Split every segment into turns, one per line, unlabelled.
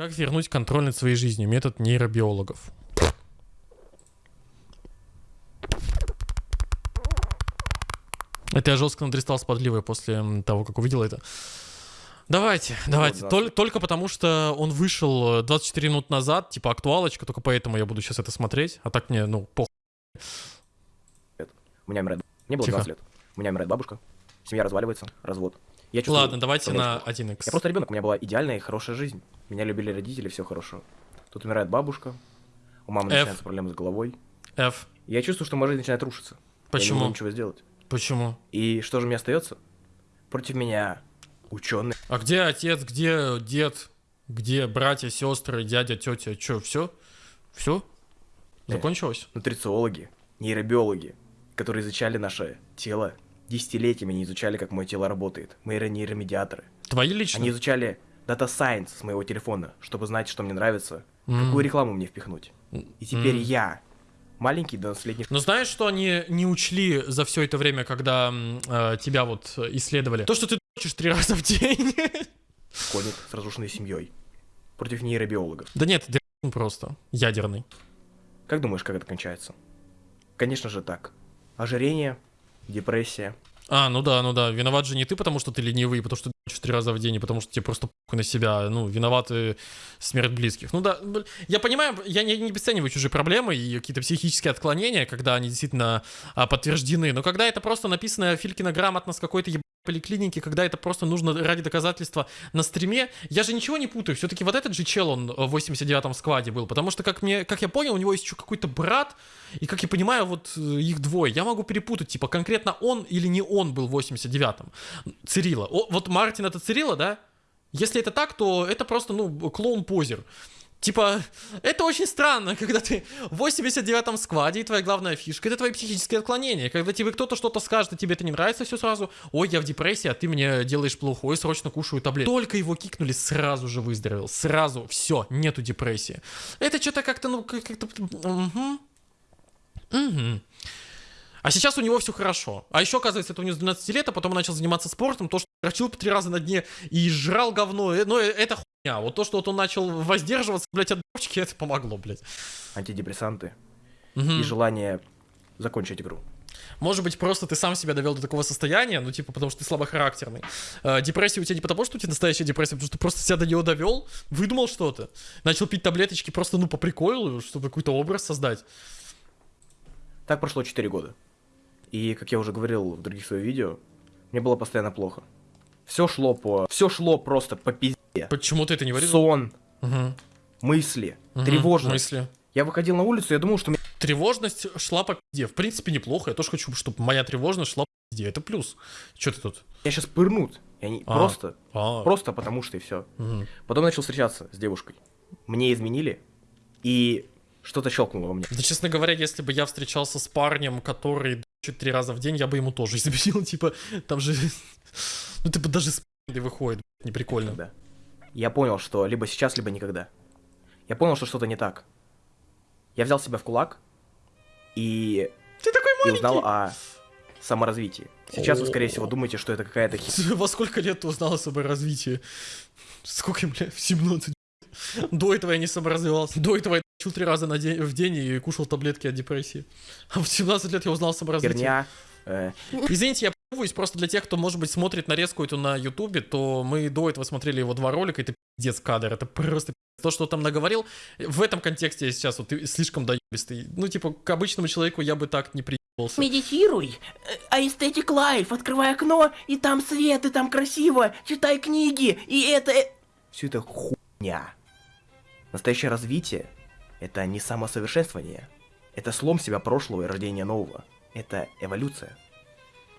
Как вернуть контроль над своей жизнью? Метод нейробиологов. Это я жестко надристал с подливой после того, как увидел это. Давайте, давайте.
Вот,
Тол- только потому, что он вышел э, 24 минут назад, типа актуалочка, только поэтому я буду сейчас это смотреть. А так мне, ну, похуй.
У меня умирает... Мне было
Тихо.
20 лет. У меня умирает бабушка. Семья разваливается. Развод. Я чувствую
Ладно, давайте на
очень плохо.
1x.
Я просто ребенок, у меня была идеальная и хорошая жизнь. Меня любили родители, все хорошо. Тут умирает бабушка. У мамы
F.
начинаются проблемы с головой.
F.
Я чувствую, что моя жизнь начинает рушиться. Я не
Почему?
могу ничего сделать.
Почему?
И что же мне остается? Против меня ученые.
А где отец, где дед, где братья, сестры, дядя, тетя? Че, все? Все?
Э.
Закончилось?
нутрициологи, нейробиологи, которые изучали наше тело, десятилетиями не изучали, как мое тело работает. Мои нейромедиаторы.
Твои лично?
Они изучали Data Science с моего телефона, чтобы знать, что мне нравится,
М.
какую рекламу мне впихнуть. И теперь
М.
я, маленький 12-летний
Но знаешь, что они не учли за все это время, когда э, тебя вот исследовали? То, что ты дрочишь три раза в день.
школьник с разрушенной семьей против нейробиологов.
Да нет, просто. Ядерный.
Как думаешь, как это кончается? Конечно же так. Ожирение, депрессия.
А, ну да, ну да. Виноват же не ты, потому что ты ленивый, потому что ты три раза в день, и потому что тебе просто похуй на себя. Ну, виноваты смерть близких. Ну да, бл- я понимаю, я не, не обесцениваю чужие проблемы и какие-то психические отклонения, когда они действительно а, подтверждены. Но когда это просто написано Филькина грамотно с какой-то ебаной поликлиники, когда это просто нужно ради доказательства на стриме, я же ничего не путаю. Все-таки вот этот же чел, он в 89-м складе был, потому что, как, мне, как я понял, у него есть еще какой-то брат, и, как я понимаю, вот э, их двое. Я могу перепутать, типа, конкретно он или не он был в 89-м. Цирила. О, вот Мартин это Цирила, да? Если это так, то это просто, ну, клоун-позер. Типа, это очень странно, когда ты в 89-м складе, и твоя главная фишка — это твои психические отклонения. Когда тебе кто-то что-то скажет, и тебе это не нравится, все сразу, ой, я в депрессии, а ты мне делаешь плохо, ой, срочно кушаю таблетки. Только его кикнули, сразу же выздоровел, сразу, все, нету депрессии. Это что-то как-то, ну, как- как-то... Мгм. Мгм. А сейчас у него все хорошо. А еще, оказывается, это у него с 12 лет, а потом он начал заниматься спортом, то, что дрочил по три раза на дне и жрал говно, э, ну, э, это хуйня. Вот то, что вот он начал воздерживаться, блядь, от дрочки, это помогло, блядь.
антидепрессанты
Мгм.
и желание закончить игру.
Может быть, просто ты сам себя довел до такого состояния, ну, типа, потому что ты слабохарактерный. Э, депрессия у тебя не потому, что у тебя настоящая депрессия, а потому что ты просто себя до нее довел, выдумал что-то, начал пить таблеточки просто, ну, по приколу, чтобы какой-то образ создать.
Так прошло 4 года. И, как я уже говорил в других своих видео, мне было постоянно плохо. Все шло по... Все шло просто по пизде.
Почему ты это не говорил?
Сон,
Мгм.
мысли,
Мгм.
тревожность.
Мысли.
Я выходил на улицу, я думал, что
Тревожность шла по пизде. В принципе, неплохо. Я тоже хочу, чтобы моя тревожность шла по пизде. Это плюс. Че ты тут?
сейчас пырнут. И они
А.
просто,
А,
просто потому что и все.
мгм.
Потом начал встречаться с девушкой. Мне изменили, и что-то щелкнуло во мне.
Да, честно говоря, если бы я встречался с парнем, который дрочит три раза в день, я бы ему тоже изменил. Типа, там же... Ну, типа, даже с выходит. Не прикольно.
Да. Я понял, что либо сейчас, либо никогда. Я понял, что что-то не так. Я взял себя в кулак и,
Ты такой
и узнал о саморазвитии. Сейчас вы, скорее всего, думаете, что это какая-то хи...
Во сколько лет ты узнал о саморазвитии? Сколько, бля, в 17? До этого я не саморазвивался. До этого я дрочил три раза на день, в день и кушал таблетки от депрессии. А в 17 лет я узнал
херня. э,
Извините, я появусь просто для тех, кто, может быть, смотрит нарезку эту на Ютубе, то мы до этого смотрели его два ролика, это пиздец кадр, это просто пиздец. то, что он там наговорил. В этом контексте я сейчас вот ты слишком доебистый. Ну, типа, к обычному человеку я бы так не приебался.
Медитируй. А Aesthetic Life. Открывай окно, и там свет, и там красиво. Читай книги, и это... э,
все это хуйня. Настоящее развитие — это не самосовершенствование. Это слом себя прошлого и рождение нового. Это эволюция.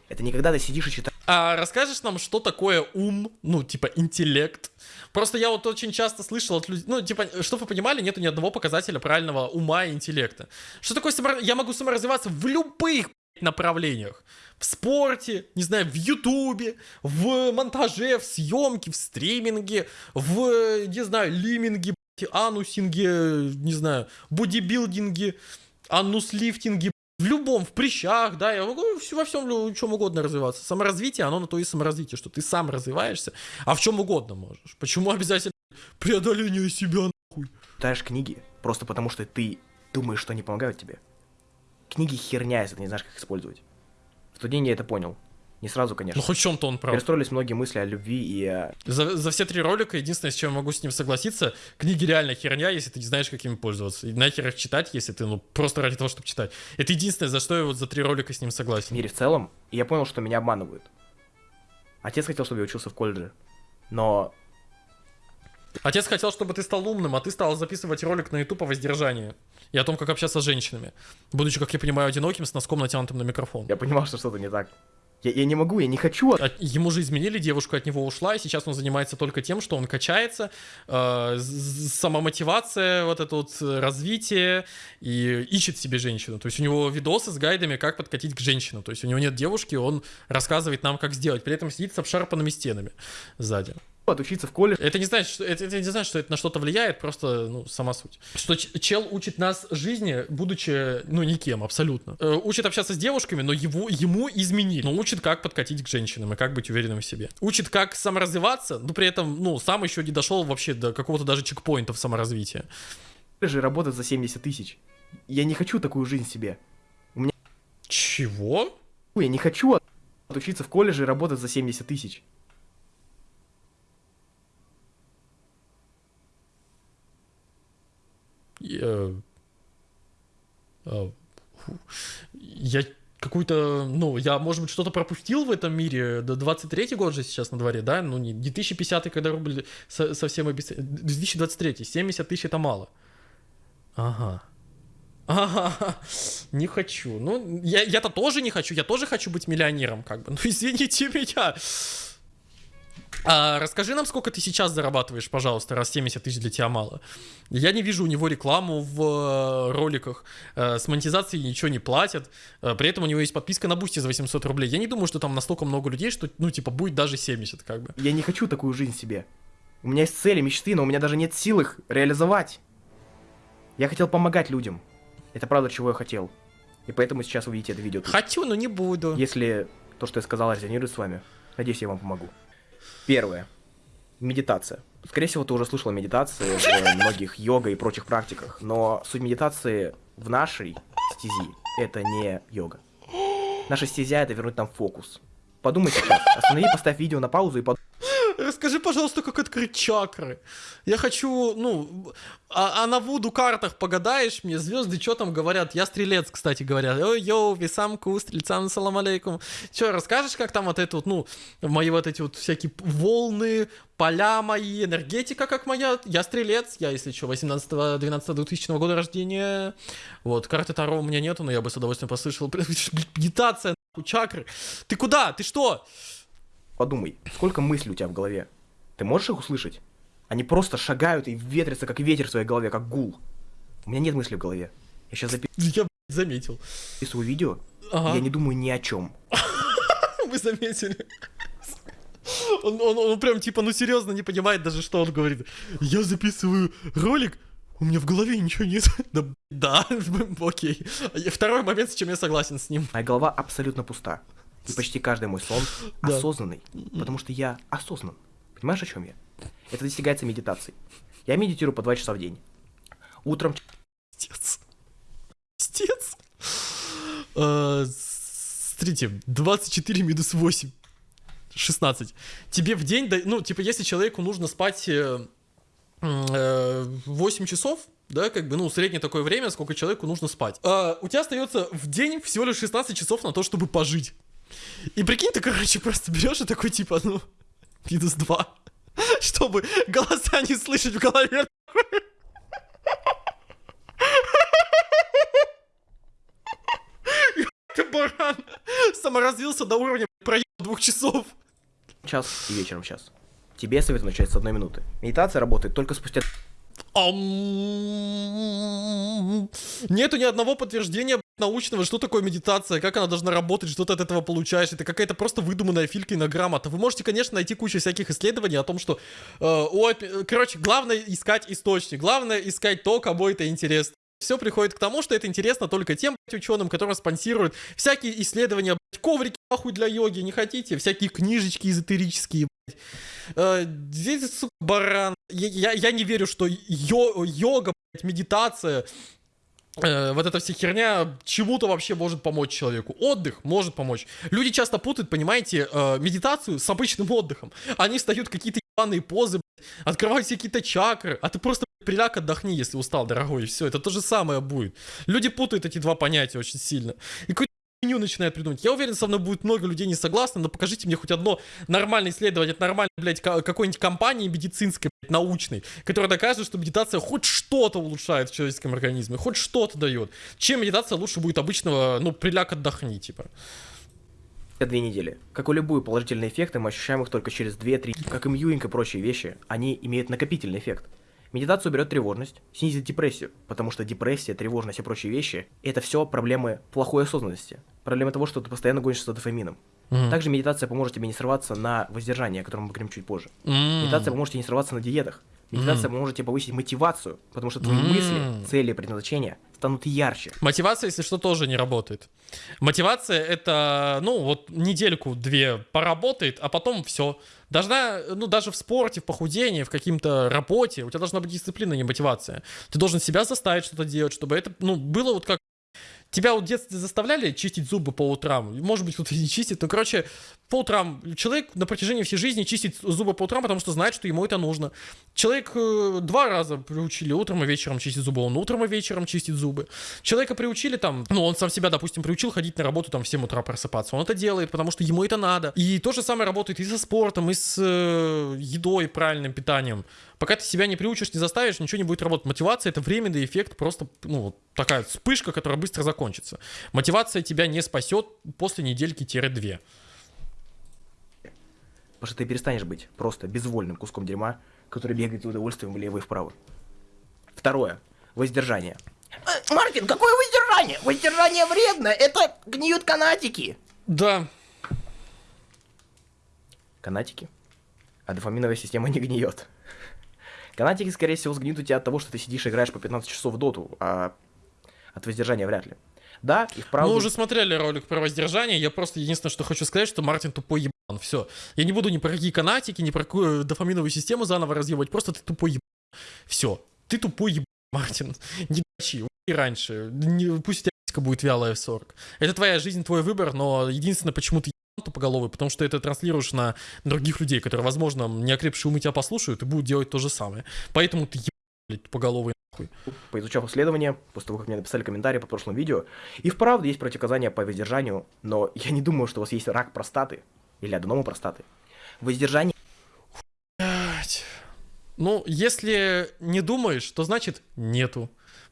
Это не когда ты сидишь и читаешь
А расскажешь нам, что такое ум, ну, типа, интеллект? Просто я вот очень часто слышал от людей, ну, типа, чтобы вы понимали, нету ни одного показателя правильного ума и интеллекта. Что такое само... Я могу саморазвиваться в любых направлениях. В спорте, не знаю, в ютубе, в монтаже, в съемке, в стриминге, в, не знаю, лиминге, анусинге, не знаю, бодибилдинге, анус-лифтинге, в любом, в прыщах, да, я могу во всем, в чем угодно развиваться. Саморазвитие, оно на то и саморазвитие, что ты сам развиваешься, а в чем угодно можешь. Почему обязательно преодоление себя, нахуй.
читаешь книги просто потому, что ты думаешь, что они помогают тебе. Книги херня, если ты не знаешь, как использовать. В тот день я это понял. Не сразу, конечно.
Ну хоть в чем-то он прав.
Перестроились многие мысли о любви и о...
За, за все три ролика единственное, с чем я могу с ним согласиться, книги реально херня, если ты не знаешь, как ими пользоваться. И нахер их читать, если ты, ну, просто ради того, чтобы читать. Это единственное, за что я вот за три ролика с ним согласен.
мире в целом, и я понял, что меня обманывают. Отец хотел, чтобы я учился в колледже, но
Отец хотел, чтобы ты стал умным, а ты стал записывать ролик на YouTube о воздержании. И о том, как общаться с женщинами. Будучи, как я понимаю, одиноким, с носком натянутым на микрофон.
я понимал, что что-то не так. Я, я не могу, я не хочу.
От- ему же изменили, девушка от него ушла, и сейчас он занимается только тем, что он качается, э, з- самомотивация, вот это вот э, развитие, и ищет себе женщину. То есть у него видосы с гайдами, как подкатить к женщину. То есть у него нет девушки, он рассказывает нам, как сделать. При этом сидит с обшарпанными стенами сзади.
Отучиться в колледже,
Это не значит, что это, это не значит, что это на что-то влияет, просто ну, сама суть. Что чел учит нас жизни, будучи ну никем абсолютно. Э, учит общаться с девушками, но его ему изменили. Но учит, как подкатить к женщинам и как быть уверенным в себе. Учит, как саморазвиваться, но при этом ну сам еще не дошел вообще до какого-то даже чекпоинта в саморазвитии.
работать за 70 тысяч. Я не хочу такую жизнь себе.
Чего?
Я не хочу отучиться в колледже и работать за 70 тысяч.
Я... а, фу. Я какую-то, ну, я, может быть, что-то пропустил в этом мире. Да 23-й год же сейчас на дворе, да? Ну, не 2050 когда рубль со- совсем обесцен... 2023 70 тысяч это мало. Ага. Ага, не хочу. Ну, я, я-то тоже не хочу, я тоже хочу быть миллионером, как бы. Ну, извините меня. А, расскажи нам, сколько ты сейчас зарабатываешь, пожалуйста, раз 70 тысяч для тебя мало. Я не вижу у него рекламу в э, роликах. Э, с монетизацией ничего не платят. Э, при этом у него есть подписка на Boosty за 800 рублей. Я не думаю, что там настолько много людей, что, ну, типа, будет даже 70, как бы.
Я не хочу такую жизнь себе. У меня есть цели, мечты, но у меня даже нет сил их реализовать. Я хотел помогать людям. Это правда, чего я хотел. И поэтому сейчас вы видите это видео. тут.
Хочу, но не буду.
Если то, что я сказал, резонирует с вами, надеюсь, я вам помогу. Первое. Медитация. Скорее всего, ты уже слышал медитации в многих йога и прочих практиках, но суть медитации в нашей стези — это не йога. Наша стезя — это вернуть нам фокус. Подумай сейчас, останови, поставь видео на паузу и подумай,
Расскажи, пожалуйста, как открыть чакры. Я хочу, ну, а, а на Вуду картах погадаешь мне, звезды что там говорят? Я стрелец, кстати говоря. Ой, йоу, висамку, стрельцам, салам алейкум. Че, расскажешь, как там вот это вот, ну, мои вот эти вот всякие волны, поля мои, энергетика как моя? Я стрелец, я, если что, 18-12-2000 года рождения. Вот, карты Таро у меня нету, но я бы с удовольствием послышал. Медитация, чакры. Ты куда? Ты что?
Подумай, сколько мыслей у тебя в голове. Ты можешь их услышать? Они просто шагают и ветрятся, как ветер в своей голове, как гул. У меня нет мыслей в голове. Я сейчас
Я, блядь, заметил.
записываю видео,
Ага.
я не думаю ни о чем.
Вы заметили. Он, он, он прям типа, ну серьезно не понимает даже, что он говорит. Я записываю ролик, у меня в голове ничего нет. Да, да, окей. Второй момент, с чем я согласен с ним.
Моя голова абсолютно пуста. И почти каждый мой сон
Да.
осознанный, потому что я осознан. Понимаешь, о чем я? Это достигается медитацией. Я медитирую по два часа в день. Утром
Стец. Стец. Э, Смотрите, 24 минус 8. 16. Тебе в день, ну, типа, если человеку нужно спать э, м, э, 8 часов, да, как бы, ну, среднее такое время, сколько человеку нужно спать. А, у тебя остается в день всего лишь 16 часов на то, чтобы пожить. И прикинь, ты, короче, просто берешь и такой, типа, ну, минус 2. Чтобы голоса не слышать в голове. Ты баран саморазвился до уровня проеб двух часов.
час и вечером час. Тебе советую начать с одной минуты. Медитация работает только спустя
Нету ни одного подтверждения научного, что такое медитация, как она должна работать, что ты от этого получаешь. Это какая-то просто выдуманная филькина грамота. Вы можете, конечно, найти кучу всяких исследований о том, что... э, у опи- Короче, главное искать источник, главное искать то, кому это интересно. Все приходит к тому, что это интересно только тем ученым, которые спонсируют всякие исследования, коврики нахуй для йоги, не хотите? Всякие книжечки эзотерические. Э, здесь, сука, баран. Я, я, я не верю, что йо, йога, блядь, медитация, э, вот эта вся херня чему-то вообще может помочь человеку. Отдых может помочь. Люди часто путают, понимаете, э, медитацию с обычным отдыхом. Они встают какие-то ебаные позы, блядь, открывают себе какие-то чакры, а ты просто блядь, приляг, отдохни, если устал, дорогой, и все. Это то же самое будет. Люди путают эти два понятия очень сильно. И какой хуйню начинает придумать. Я уверен, со мной будет много людей не согласны, но покажите мне хоть одно нормальное исследование от нормальной, блядь, ка- какой-нибудь компании медицинской, блядь, научной, которая доказывает, что медитация хоть что-то улучшает в человеческом организме, хоть что-то дает. Чем медитация лучше будет обычного, ну, приляг, отдохни, типа.
две недели. Как и любые положительные эффекты, мы ощущаем их только через 2-3. Как и мьюинг и прочие вещи, они имеют накопительный эффект. Медитация уберет тревожность, снизит депрессию, потому что депрессия, тревожность и прочие вещи – это все проблемы плохой осознанности. Проблема того, что ты постоянно гонишься за дофамином.
Мгм.
Также медитация поможет тебе не срываться на воздержание, о котором мы поговорим чуть позже.
М.
Медитация поможет тебе не срываться на диетах. Медитация поможет тебе повысить мотивацию, потому что твои
М.
мысли, цели, предназначения станут ярче.
Мотивация, если что, тоже не работает. Мотивация это, ну, вот недельку-две поработает, а потом все. Должна, ну, даже в спорте, в похудении, в каким-то работе, у тебя должна быть дисциплина, а не мотивация. Ты должен себя заставить что-то делать, чтобы это, ну, было вот как Тебя вот в детстве заставляли чистить зубы по утрам? Может быть, кто-то не чистит, но, короче, по утрам человек на протяжении всей жизни чистит зубы по утрам, потому что знает, что ему это нужно. Человек э, два раза приучили утром и вечером чистить зубы, он утром и вечером чистит зубы. Человека приучили там, ну, он сам себя, допустим, приучил ходить на работу там в 7 утра просыпаться. Он это делает, потому что ему это надо. И то же самое работает и со спортом, и с э, едой, правильным питанием. Пока ты себя не приучишь, не заставишь, ничего не будет работать. Мотивация это временный эффект, просто, ну, такая вспышка, которая быстро закончится. Мотивация тебя не спасет после недельки-две.
Потому что ты перестанешь быть просто безвольным куском дерьма, который бегает с удовольствием влево и вправо. Второе. Воздержание.
Э, Мартин, какое воздержание? Воздержание вредно, это гниют канатики.
Да,
Канатики. А дофаминовая система не гниет. Канатики, скорее всего, сгниют у тебя от того, что ты сидишь и играешь по 15 часов в доту, а от воздержания вряд ли. Да, их правда...
Мы уже смотрели ролик про воздержание. Я просто единственное, что хочу сказать, что Мартин тупой ебан. Все. Я не буду ни про какие канатики, ни про какую дофаминовую систему заново разъебать. Просто ты тупой ебан. Все. Ты тупой ебан, Мартин. Не дачи. И раньше. Не- пусть у тебя будет вялая в 40. Это твоя жизнь, твой выбор, но единственное, почему ты тупоголовый, потому что это транслируешь на других людей, которые, возможно, не окрепшие умы тебя послушают и будут делать то же самое. Поэтому ты блядь, тупоголовый нахуй.
поизучав исследования, после того, как мне написали комментарии по прошлому видео, и вправду есть противоказания по воздержанию, но я не думаю, что у вас есть рак простаты или аденома простаты. Воздержание
Блядь. Ну, если не думаешь, то значит нету.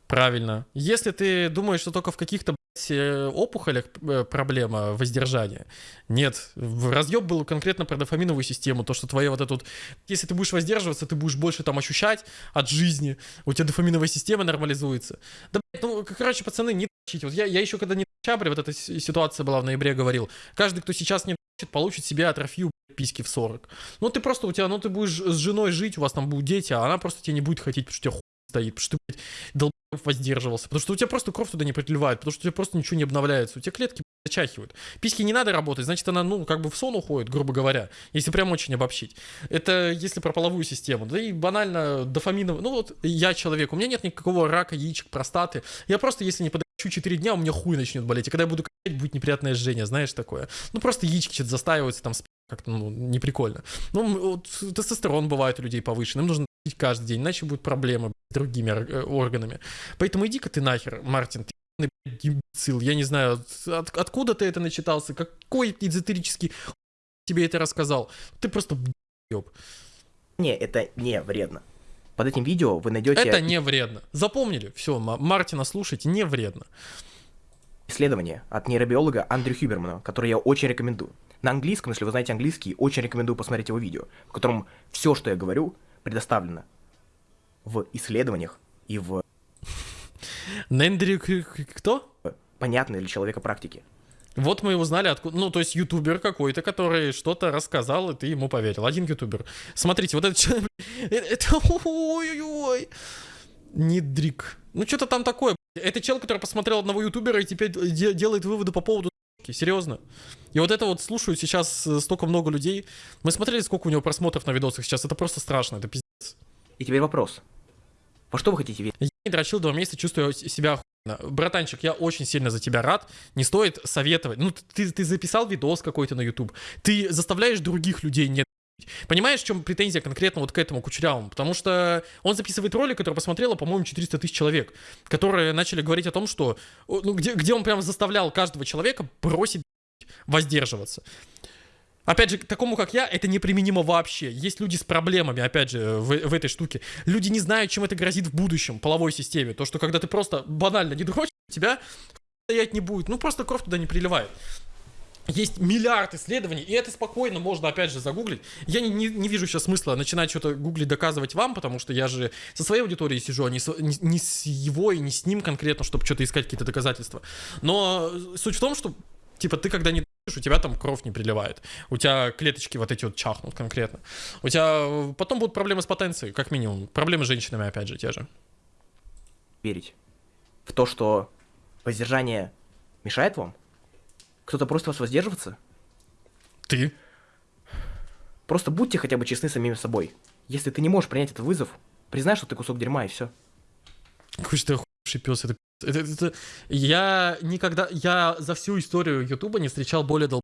Правильно. Если ты думаешь, что только в каких-то э, опухолях э, проблема воздержания, нет. Разъеб был конкретно про дофаминовую систему, то, что твоя вот эта вот... Если ты будешь воздерживаться, ты будешь больше там ощущать от жизни, у тебя дофаминовая система нормализуется. Да, ну, короче, пацаны, не дрочите. Вот я, я еще когда не чабре, вот эта ситуация была в ноябре, говорил, каждый, кто сейчас не получит себе атрофию письки в 40. Ну ты просто у тебя, ну ты будешь с женой жить, у вас там будут дети, а она просто тебя не будет хотеть, потому что у тебя хуй стоит, потому что ты, блядь, долбоёб воздерживался, потому что у тебя просто кровь туда не приливает, потому что у тебя просто ничего не обновляется, у тебя клетки зачахивают. Письки не надо работать, значит она, ну, как бы в сон уходит, грубо говоря, если прям очень обобщить. Это если про половую систему. Да и банально дофаминовый, ну вот я человек, у меня нет никакого рака, яичек, простаты. Я просто, если не подачу 4 дня, у меня хуй начнет болеть, и когда я буду качать, будет неприятное жжение, знаешь такое. Ну просто яички что-то застаиваются там, как-то, ну, неприкольно. Ну, вот тестостерон бывает у людей повышенный, им нужно каждый день, иначе будут проблемы с другими э, органами. Поэтому иди-ка ты нахер, Мартин, ты имбецил, я не знаю, от- откуда ты это начитался, какой эзотерический тебе это рассказал. Ты просто еб.
это не вредно. Под этим видео вы найдете
Это не вредно. Запомнили? Все, Мартина слушайте, не вредно.
исследование от нейробиолога Андрю Хюбермана, которое я очень рекомендую. На английском, если вы знаете английский, очень рекомендую посмотреть его видео, в котором все, что я говорю, предоставлено в исследованиях и в
Нендри кто?
понятной для человека практике.
Вот мы узнали, откуда... Ну, то есть ютубер какой-то, который что-то рассказал, и ты ему поверил. Один ютубер. Смотрите, вот этот человек... э, Это... Ой-ой-ой. Нидрик. Ну, что-то там такое. Это чел, который посмотрел одного ютубера и теперь де- делает выводы по поводу серьезно. И вот это вот слушают сейчас э, столько много людей. Мы смотрели, сколько у него просмотров на видосах сейчас. Это просто страшно, это пиздец.
И теперь вопрос. Во что вы хотите верить?
Я не дрочил два месяца, чувствую себя охуенно. Братанчик, я очень сильно за тебя рад. Не стоит советовать. Ну, ты, ты записал видос какой-то на YouTube. Ты заставляешь других людей не Понимаешь, в чем претензия конкретно вот к этому Кучерявому? Потому что он записывает ролик, который посмотрело, по-моему, 400 тысяч человек, которые начали говорить о том, что... Ну, где, где он прям заставлял каждого человека бросить воздерживаться. Опять же, такому, как я, это неприменимо вообще. Есть люди с проблемами, опять же, в, в этой штуке. Люди не знают, чем это грозит в будущем, половой системе. То, что когда ты просто банально не дрочишь, тебя стоять не будет. Ну, просто кровь туда не приливает. Есть миллиард исследований, и это спокойно можно, опять же, загуглить. Я не, не, не вижу сейчас смысла начинать что-то гуглить, доказывать вам, потому что я же со своей аудиторией сижу, а не с, не, не с его и не с ним конкретно, чтобы что-то искать, какие-то доказательства. Но суть в том, что, типа, ты когда не у тебя там кровь не приливает. У тебя клеточки вот эти вот чахнут конкретно. У тебя э, потом будут проблемы с потенцией, как минимум. Проблемы с женщинами, опять же, те же.
верить? В то, что воздержание мешает вам? Кто-то просит вас воздерживаться?
Ты?
Просто будьте хотя бы честны с самим собой. Если ты не можешь принять этот вызов, признай, что ты кусок дерьма, и все.
Какой же ты охуевший пес, это, это, это- это- Я никогда, я за всю историю Ютуба не встречал более дол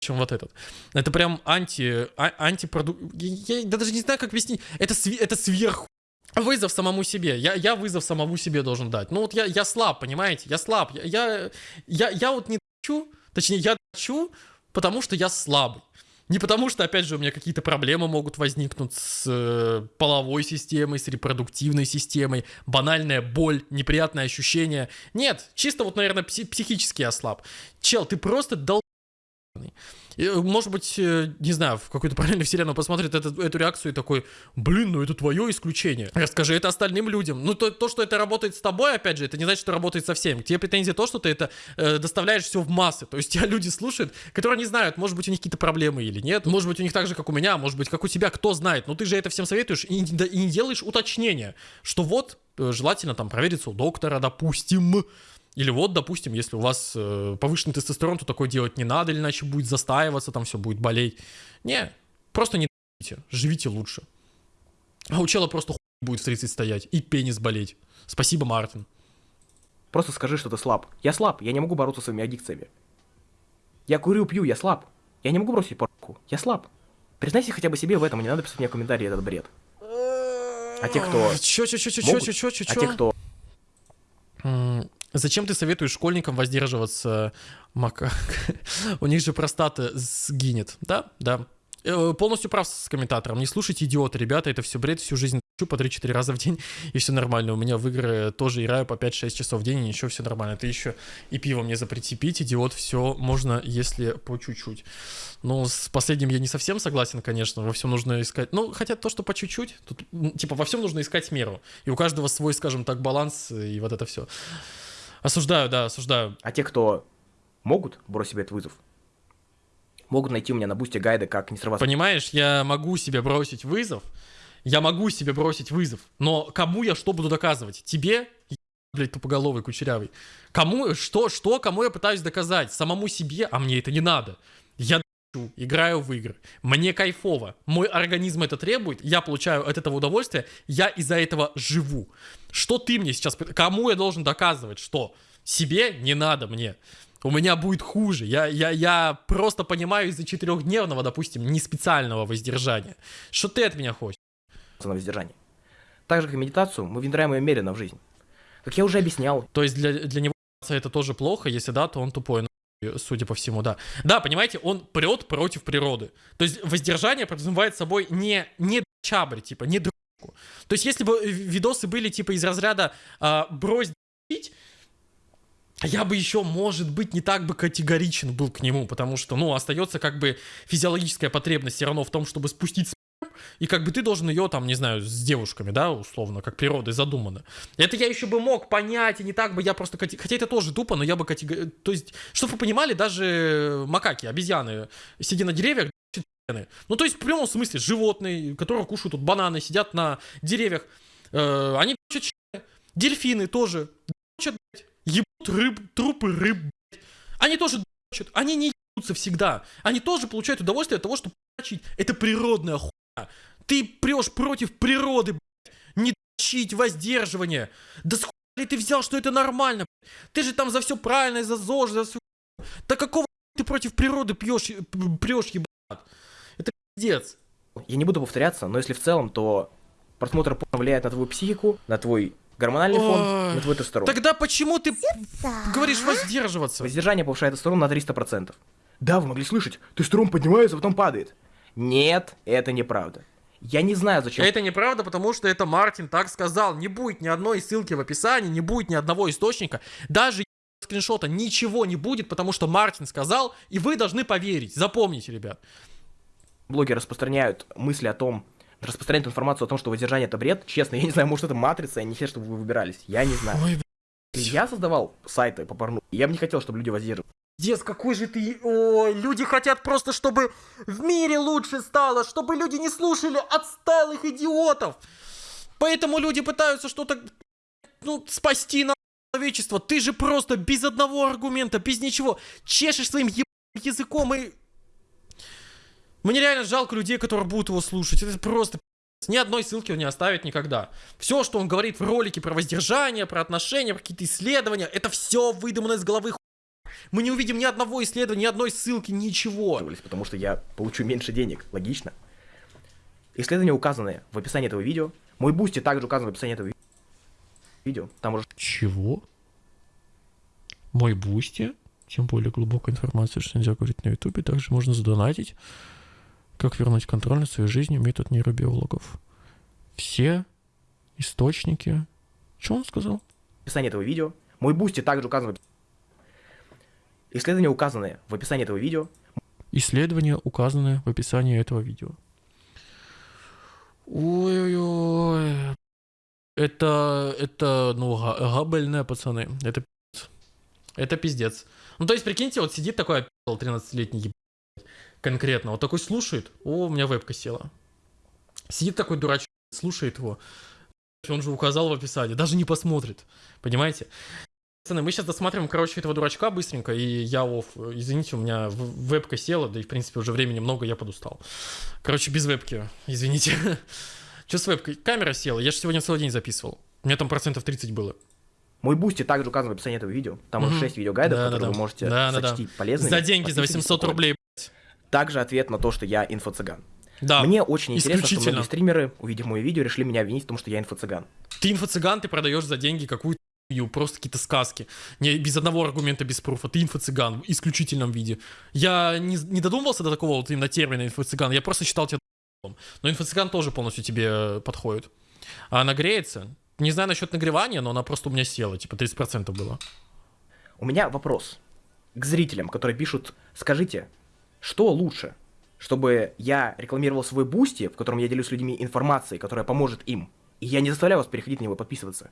чем вот этот. Это прям анти, а, антипродукт. Я, я даже не знаю, как объяснить. Это, сви- это сверху. Вызов самому себе. Я, я вызов самому себе должен дать. Ну вот я, я слаб, понимаете? Я слаб. Я, я, я, я вот не хочу, точнее, я хочу, потому что я слабый. Не потому что, опять же, у меня какие-то проблемы могут возникнуть с э, половой системой, с репродуктивной системой, банальная боль, неприятное ощущение. Нет, чисто вот, наверное, пси- психически слаб. Чел, ты просто дол... Может быть, э, не знаю, в какую-то параллельную вселенную посмотрит эту, эту реакцию и такой, блин, ну это твое исключение. Расскажи это остальным людям. Ну то, то, что это работает с тобой, опять же, это не значит, что работает со всеми. К тебе претензия то, что ты это э, доставляешь все в массы. То есть тебя люди слушают, которые не знают, может быть, у них какие-то проблемы или нет. Может быть, у них так же, как у меня, может быть, как у тебя, кто знает. Но ты же это всем советуешь и, и не делаешь уточнения, что вот, э, желательно там провериться у доктора, допустим. Или вот, допустим, если у вас э, повышенный тестостерон, то такое делать не надо, или иначе будет застаиваться, там все будет болеть. Не, просто не д***ите, живите лучше. А у чела просто хуй будет в 30 стоять и пенис болеть. Спасибо, Мартин.
Просто скажи, что ты слаб. Я слаб, я не могу бороться со своими аддикциями. Я курю, пью, я слаб. Я не могу бросить порку. Я слаб. Признайся хотя бы себе в этом, и не надо писать мне комментарии этот бред. А те, кто
Чё, чё, чё, чё,
могут,
чё, чё, чё,
А
чё?
те, кто
Зачем ты советуешь школьникам воздерживаться макак? У них же простата сгинет. Да, да. Э, Полностью прав с комментатором. Не слушайте идиота, ребята, это все бред, всю жизнь дрочу по 3-4 раза в день, и все нормально. У меня в игры тоже играю по 5-6 часов в день, и ничего, все нормально. Ты еще и пиво мне запрети пить, идиот, все можно, если по чуть-чуть. Ну, с последним я не совсем согласен, конечно, во всем нужно искать, ну, хотя то, что по чуть-чуть, тут, типа, во всем нужно искать меру, и у каждого свой, скажем так, баланс, и вот это все. Осуждаю, да, осуждаю.
А те, кто могут бросить себе этот вызов, могут найти у меня на бусте гайды, как не срываться.
Понимаешь, я могу себе бросить вызов, я могу себе бросить вызов, но кому я что буду доказывать? Тебе, блядь, тупоголовый, кучерявый. Кому, что, что, кому я пытаюсь доказать? Самому себе, а мне это не надо. Я играю в игры, мне кайфово, мой организм это требует, я получаю от этого удовольствие, я из-за этого живу. Что ты мне сейчас, кому я должен доказывать, что? Себе не надо мне. У меня будет хуже. Я, я, я просто понимаю из-за четырехдневного, допустим, не специального воздержания. Что ты от меня хочешь?
на воздержание. Так же, как и медитацию, мы внедряем ее медленно в жизнь. Как я уже объяснял,
То есть для, для него это тоже плохо, если да, то он тупой. Ну, Судя по всему, да. Да, понимаете, он прет против природы. То есть воздержание подразумевает собой не, не чабрь, типа, не дрочку. То есть если бы э, видосы были типа из разряда а, брось дрочить, я бы еще, может быть, не так бы категоричен был к нему, потому что, ну, остается как бы физиологическая потребность все равно в том, чтобы спустить и как бы ты должен ее там, не знаю, с девушками, да, условно, как природой задумано. Это я еще бы мог понять, и не так бы я просто... Хотя это тоже тупо, но я бы категорично... То есть, чтобы вы понимали, даже макаки, обезьяны, сидя на деревьях, ну, то есть, в прямом смысле, животные, которые кушают тут бананы, сидят на деревьях, Э, они. Дельфины тоже. Ебут рыб, трупы рыб. Они тоже. Они не ебутся всегда. Они тоже получают удовольствие от того, что. Это природная хуйня. Ты прешь против природы, блядь. Не дрочить, воздерживание. Да с ли ты взял, что это нормально? блядь? Ты же там за все правильно, за ЗОЖ, за все. Да какого ты против природы пьешь, прешь, ебать? Это пиздец.
Я не буду повторяться, но если в целом, то просмотр порно влияет на твою психику, на твой гормональный фон,
Ой.
на твой тестостерон.
Тогда почему ты говоришь воздерживаться?
Воздержание повышает тестостерон на 300%. Да, вы могли слышать, тестостерон поднимается, а потом падает. Нет, это неправда. Я не знаю, зачем
Это неправда, потому что это Мартин так сказал. Не будет ни одной ссылки в описании, не будет ни одного источника. Даже скриншота ничего не будет, потому что Мартин сказал, и вы должны поверить. Запомните, ребят.
блоги распространяют мысли о том, распространяют информацию о том, что воздержание это бред. Честно, я не знаю, может это матрица, я не хочу, чтобы вы выбирались. Я не знаю.
Ой,
я создавал сайты по порну, я бы не хотел, чтобы люди воздерживались.
Дес, какой же ты... Ой, люди хотят просто, чтобы в мире лучше стало, чтобы люди не слушали отсталых идиотов. Поэтому люди пытаются что-то, ну, спасти на человечество. Ты же просто без одного аргумента, без ничего, чешешь своим ебаным языком и... Мне реально жалко людей, которые будут его слушать. Это просто... Ни одной ссылки он не оставит никогда. Все, что он говорит в ролике про воздержание, про отношения, про какие-то исследования, это все выдумано из головы мы не увидим ни одного исследования, ни одной ссылки, ничего.
Потому что я получу меньше денег. Логично. Исследования указаны в описании этого видео. Мой Boosty также указан в описании этого ви- видео. Там уже
Чего? Мой Boosty? Тем более глубокая информация, что нельзя говорить на ютубе. Также можно задонатить. Как вернуть контроль над своей жизнью, метод нейробиологов. Все источники... Что он сказал?
в описании этого видео. Мой Boosty также указан в описании. Исследования указаны в описании этого видео.
Исследования указаны в описании этого видео. Ой-ой-ой. Это, это, ну, га- габельные пацаны. Это пиздец. Это пиздец. Ну, то есть, прикиньте, вот сидит такой опи***л 13-летний ебать, конкретно, вот такой слушает, о, у меня вебка села. Сидит такой дурачок, слушает его. Он же указал в описании, даже не посмотрит. Понимаете? Пацаны, мы сейчас досматриваем, короче, этого дурачка быстренько, и я off. Извините, у меня вебка села, да и, в принципе, уже времени много, я подустал. Короче, без вебки, извините. Что с вебкой? Камера села, я же сегодня целый день записывал. У меня там процентов 30 было.
Мой Boosty также указан в описании этого видео. Там уже
Мгм.
6 видеогайдов,
Да,
которые
да.
вы можете
Да,
сочтить полезными.
За деньги, за
Подписывайтесь
800
на
рублей.
Также ответ на то, что я инфо-цыган.
Да,
Мне очень интересно, что многие стримеры, увидев мое видео, решили меня обвинить в том, что я инфо-цыган.
ты инфо-цыган, ты продаешь за деньги какую-то хуйню, просто какие-то сказки. Не, без одного аргумента, без пруфа. Ты инфо-цыган в исключительном виде. Я не, не додумывался до такого вот именно термина инфо-цыган, я просто считал тебя. Но инфо-цыган тоже полностью тебе э, подходит. А она греется? Не знаю насчет нагревания, но она просто у меня села, типа 30% было.
У меня вопрос к зрителям, которые пишут, скажите, что лучше, чтобы я рекламировал свой Boosty, в котором я делюсь с людьми информацией, которая поможет им, и я не заставляю вас переходить на него подписываться?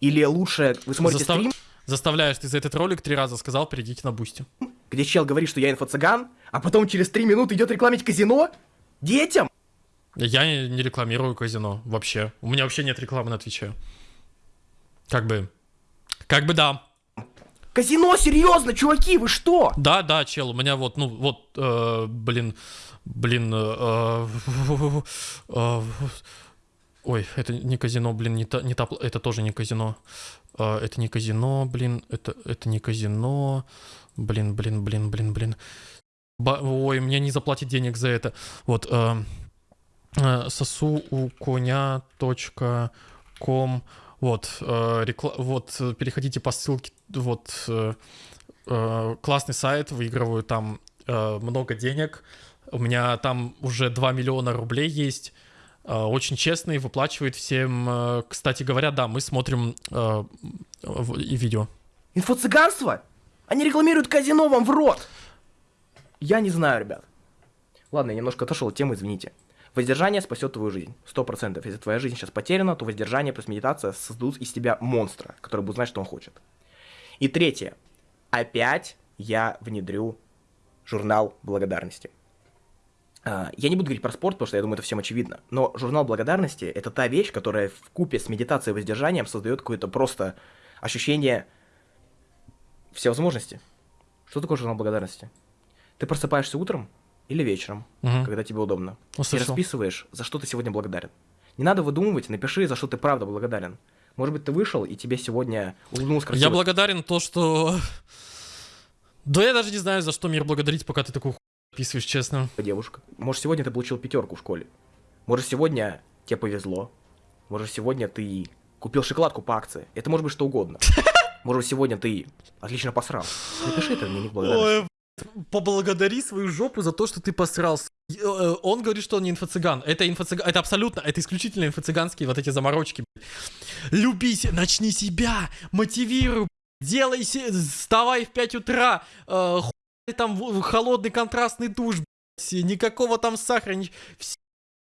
Или лучше вы смотрите
Застав-
стрим,
Заставляешь, ты за этот ролик три раза сказал, перейдите на Boosty.
где чел говорит, что я инфо-цыган, а потом через три минуты идет рекламить казино? Детям?
Я не рекламирую казино вообще. У меня вообще нет рекламы на Твиче. Как бы... Как бы да.
Казино, серьезно, чуваки, вы что?
Да, да, чел, у меня вот, ну, вот, э, блин, блин, э, э, ой, это не казино, блин, не та, не та, это тоже не казино, Э, это не казино, блин, это, это не казино, блин, блин, блин, блин, блин, Ба- ой, мне не заплатят денег за это, вот, э, э, сосу у коня точка ком, вот, э, рекла- вот, переходите по ссылке, вот, э, классный сайт, выигрываю там э, много денег. У меня там уже 2 миллиона рублей есть. Э, очень честный, выплачивает всем. Э, кстати говоря, да, мы смотрим э, и видео.
Инфо-цыганство? Они рекламируют казино вам в рот! Я не знаю, ребят. Ладно, я немножко отошел от темы, извините. Воздержание спасет твою жизнь. Сто процентов. Если твоя жизнь сейчас потеряна, то воздержание плюс медитация создадут из тебя монстра, который будет знать, что он хочет. И третье. Опять я внедрю журнал благодарности. А, Я не буду говорить про спорт, потому что я думаю, это всем очевидно. Но журнал благодарности — это та вещь, которая в купе с медитацией и воздержанием создает какое-то просто ощущение всевозможности. Что такое журнал благодарности? Ты просыпаешься утром или вечером,
Мгм.
когда тебе удобно.
Ну,
И расписываешь, за что ты сегодня благодарен. Не надо выдумывать, напиши, за что ты правда благодарен. Может быть, ты вышел, и тебе сегодня улыбнулась
Я
красиво
благодарен то, что... Да я даже не знаю, за что мир благодарить, пока ты такую описываешь, честно.
девушка. Может, сегодня ты получил пятерку в школе. Может, сегодня тебе повезло. Может, сегодня ты купил шоколадку по акции. Это может быть что угодно. Может, сегодня ты отлично посрал. Напиши это дневник благодарности.
Ой, поблагодари свою жопу за то, что ты посрался. Э, э, Он говорит, что он не инфо-цыган. Это инфо-цыган, это абсолютно, это исключительно инфо-цыганские вот эти заморочки. блядь. Люби се- начни себя, мотивируй, делай, вставай в 5 утра, э, хуй там холодный контрастный душ, блядь, никакого там сахара, ни- вс-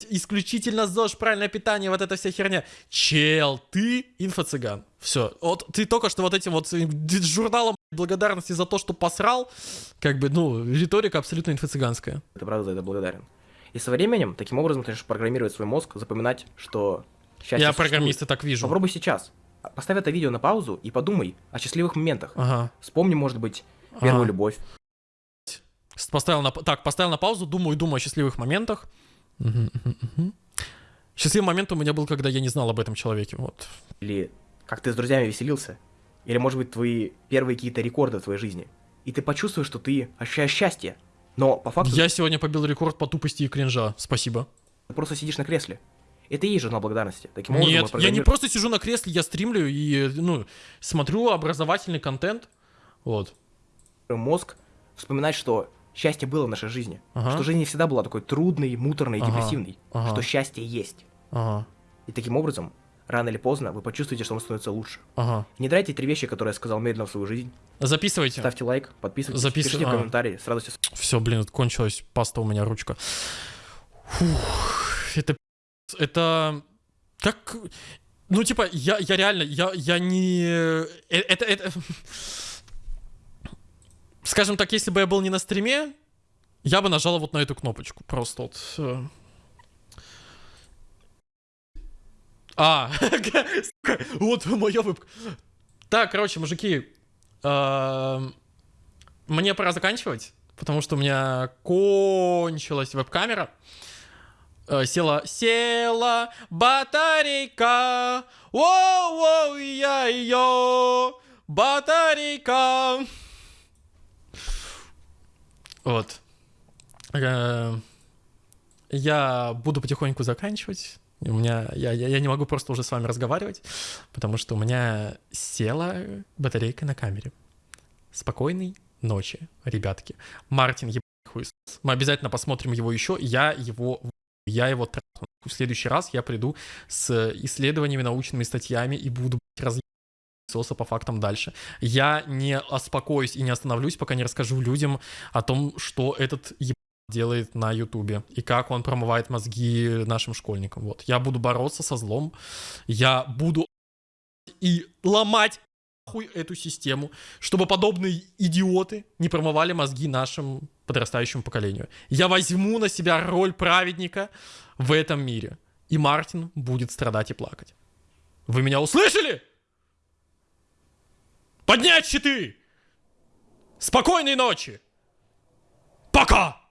исключительно ЗОЖ, правильное питание, вот эта вся херня. Чел, ты инфо-цыган. Все. Вот ты только что вот этим вот журналом благодарности за то, что посрал, как бы, ну, риторика абсолютно инфо-цыганская.
Ты правда за это благодарен. И со временем, таким образом, ты начнешь программировать свой мозг, запоминать, что счастье
Я
существует.
программист и так вижу.
Попробуй сейчас. Поставь это видео на паузу и подумай о счастливых моментах.
Ага.
Вспомни, может быть, первую
Ага.
любовь.
Поставил на... Так, поставил на паузу, думаю, думаю о счастливых моментах. Мгм, мгм. Счастливый момент у меня был, когда я не знал об этом человеке. Вот.
Или как ты с друзьями веселился. Или, может быть, твои первые какие-то рекорды в твоей жизни. И ты почувствуешь, что ты ощущаешь счастье. Но по факту
Я сегодня побил рекорд по тупости и кринжа. Спасибо.
ты просто сидишь на кресле. Это и есть журнал благодарности. Таким образом,
Нет, я не просто сижу на кресле, я стримлю и, ну, смотрю образовательный контент. Вот.
мозг вспоминать, что счастье было в нашей жизни.
Ага.
Что жизнь не всегда была такой трудной, муторной и
Ага.
депрессивной.
Ага.
Что счастье есть.
Ага.
И таким образом, рано или поздно, вы почувствуете, что вам становится лучше.
Ага.
Не драйте три вещи, которые я сказал медленно в свою жизнь.
Записывайте.
Ставьте лайк, подписывайтесь,
Записывай-
пишите в
а.
комментарии, с радостью
Все, блин, кончилась паста у меня ручка. Фух, это это как ну типа я я реально я я не э, это это скажем так, если бы я был не на стриме, я бы нажал вот на эту кнопочку просто вот. э. А, вот моя вебка. Так, короче, мужики, эм, мне пора заканчивать, потому что у меня кончилась веб-камера. Э, Села, села батарейка, воу-воу, я ее, батарейка. Вот. Э, Я буду потихоньку заканчивать. У меня, я, я, я не могу просто уже с вами разговаривать, потому что у меня села батарейка на камере. Спокойной ночи, ребятки. Мартин, ебаный хуесос. Мы обязательно посмотрим его еще. Я его, я его трахну. В следующий раз я приду с исследованиями, научными статьями и буду разъебать соса по фактам дальше. Я не успокоюсь и не остановлюсь, пока не расскажу людям о том, что этот еб делает на Ютубе и как он промывает мозги нашим школьникам. Вот. Я буду бороться со злом. Я буду и ломать хуй эту систему, чтобы подобные идиоты не промывали мозги нашему подрастающему поколению. Я возьму на себя роль праведника в этом мире. И Мартин будет страдать и плакать. Вы меня услышали? Поднять щиты! Спокойной ночи! Пока!